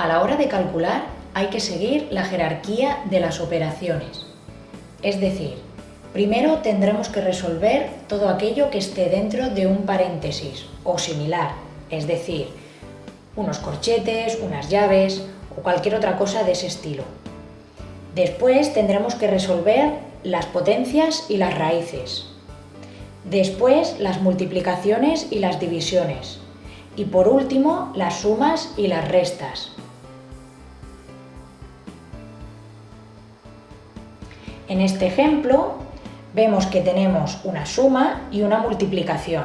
A la hora de calcular hay que seguir la jerarquía de las operaciones. Es decir, primero tendremos que resolver todo aquello que esté dentro de un paréntesis o similar, es decir, unos corchetes, unas llaves o cualquier otra cosa de ese estilo. Después tendremos que resolver las potencias y las raíces. Después las multiplicaciones y las divisiones. Y por último las sumas y las restas. En este ejemplo vemos que tenemos una suma y una multiplicación.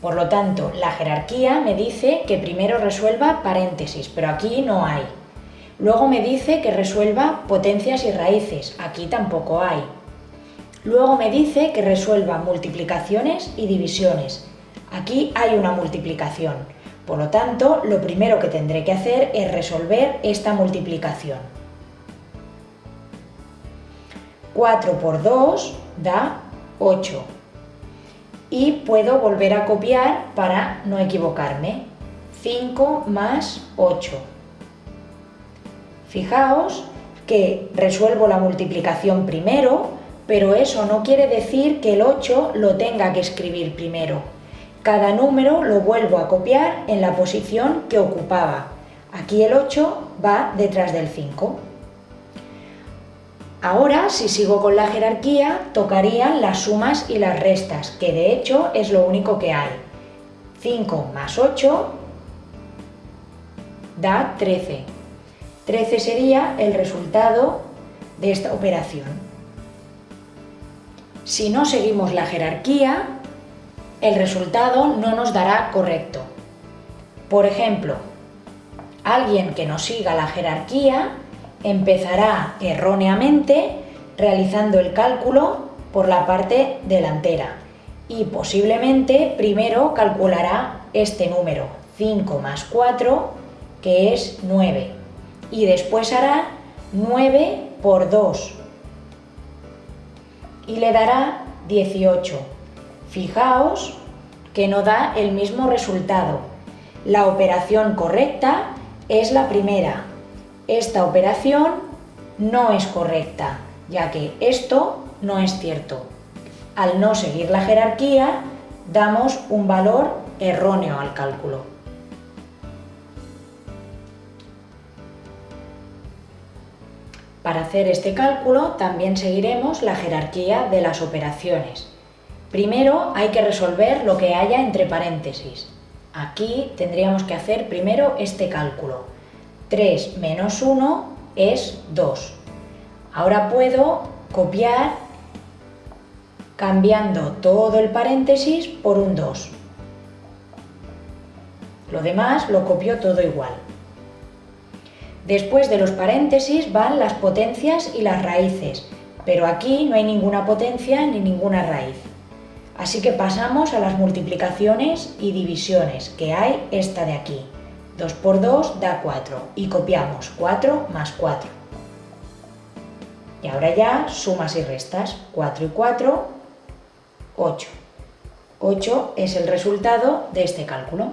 Por lo tanto, la jerarquía me dice que primero resuelva paréntesis, pero aquí no hay. Luego me dice que resuelva potencias y raíces, aquí tampoco hay. Luego me dice que resuelva multiplicaciones y divisiones, aquí hay una multiplicación. Por lo tanto, lo primero que tendré que hacer es resolver esta multiplicación. 4 por 2 da 8. Y puedo volver a copiar para no equivocarme. 5 más 8. Fijaos que resuelvo la multiplicación primero, pero eso no quiere decir que el 8 lo tenga que escribir primero. Cada número lo vuelvo a copiar en la posición que ocupaba. Aquí el 8 va detrás del 5. Ahora, si sigo con la jerarquía, tocarían las sumas y las restas, que de hecho es lo único que hay. 5 más 8 da 13. 13 sería el resultado de esta operación. Si no seguimos la jerarquía, el resultado no nos dará correcto. Por ejemplo, alguien que no siga la jerarquía empezará erróneamente realizando el cálculo por la parte delantera y posiblemente primero calculará este número, 5 más 4, que es 9, y después hará 9 por 2 y le dará 18. Fijaos que no da el mismo resultado. La operación correcta es la primera, esta operación no es correcta, ya que esto no es cierto. Al no seguir la jerarquía, damos un valor erróneo al cálculo. Para hacer este cálculo también seguiremos la jerarquía de las operaciones. Primero hay que resolver lo que haya entre paréntesis. Aquí tendríamos que hacer primero este cálculo. 3 menos 1 es 2. Ahora puedo copiar cambiando todo el paréntesis por un 2. Lo demás lo copio todo igual. Después de los paréntesis van las potencias y las raíces, pero aquí no hay ninguna potencia ni ninguna raíz. Así que pasamos a las multiplicaciones y divisiones, que hay esta de aquí. 2 por 2 da 4 y copiamos 4 más 4. Y ahora ya sumas y restas, 4 y 4, 8. 8 es el resultado de este cálculo.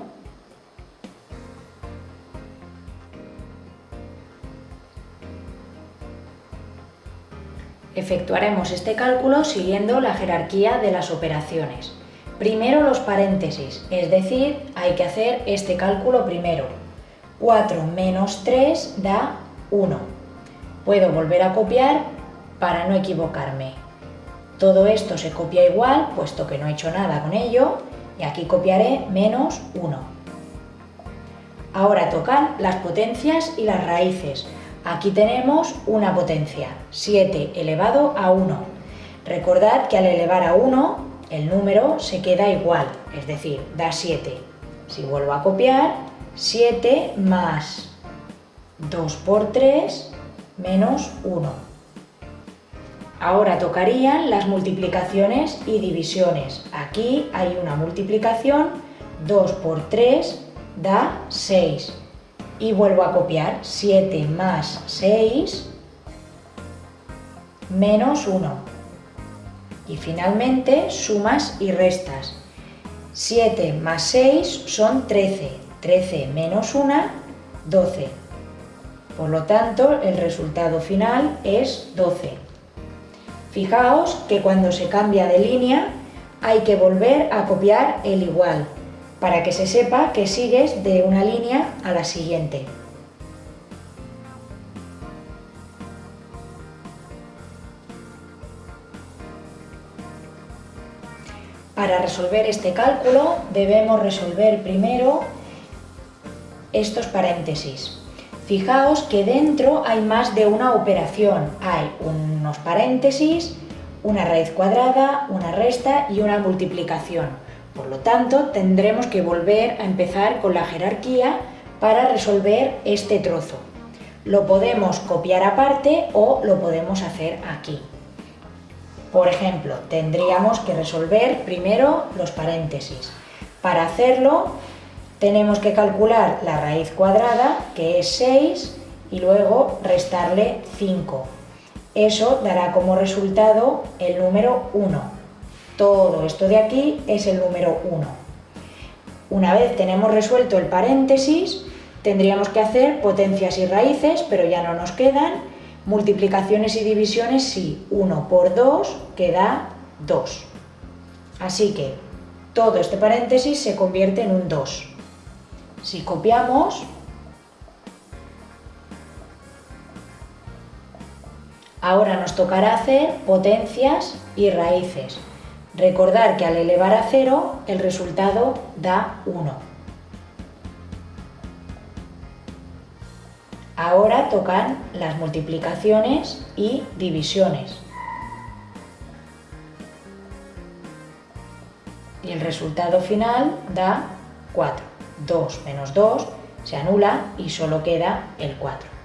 Efectuaremos este cálculo siguiendo la jerarquía de las operaciones. Primero los paréntesis, es decir, hay que hacer este cálculo primero. 4 menos 3 da 1. Puedo volver a copiar para no equivocarme. Todo esto se copia igual, puesto que no he hecho nada con ello, y aquí copiaré menos 1. Ahora tocan las potencias y las raíces. Aquí tenemos una potencia, 7 elevado a 1. Recordad que al elevar a 1 el número se queda igual, es decir, da 7. Si vuelvo a copiar, 7 más 2 por 3 menos 1. Ahora tocarían las multiplicaciones y divisiones. Aquí hay una multiplicación, 2 por 3 da 6. Y vuelvo a copiar, 7 más 6 menos 1. Y finalmente, sumas y restas. 7 más 6 son 13. 13 menos 1, 12. Por lo tanto, el resultado final es 12. Fijaos que cuando se cambia de línea hay que volver a copiar el igual, para que se sepa que sigues de una línea a la siguiente. Para resolver este cálculo debemos resolver primero estos paréntesis. Fijaos que dentro hay más de una operación. Hay unos paréntesis, una raíz cuadrada, una resta y una multiplicación. Por lo tanto, tendremos que volver a empezar con la jerarquía para resolver este trozo. Lo podemos copiar aparte o lo podemos hacer aquí. Por ejemplo, tendríamos que resolver primero los paréntesis. Para hacerlo, tenemos que calcular la raíz cuadrada, que es 6, y luego restarle 5. Eso dará como resultado el número 1. Todo esto de aquí es el número 1. Una vez tenemos resuelto el paréntesis, tendríamos que hacer potencias y raíces, pero ya no nos quedan, Multiplicaciones y divisiones sí, 1 por 2 queda 2. Así que todo este paréntesis se convierte en un 2. Si copiamos, ahora nos tocará hacer potencias y raíces. Recordar que al elevar a 0 el resultado da 1. Ahora tocan las multiplicaciones y divisiones. Y el resultado final da 4. 2 menos 2 se anula y solo queda el 4.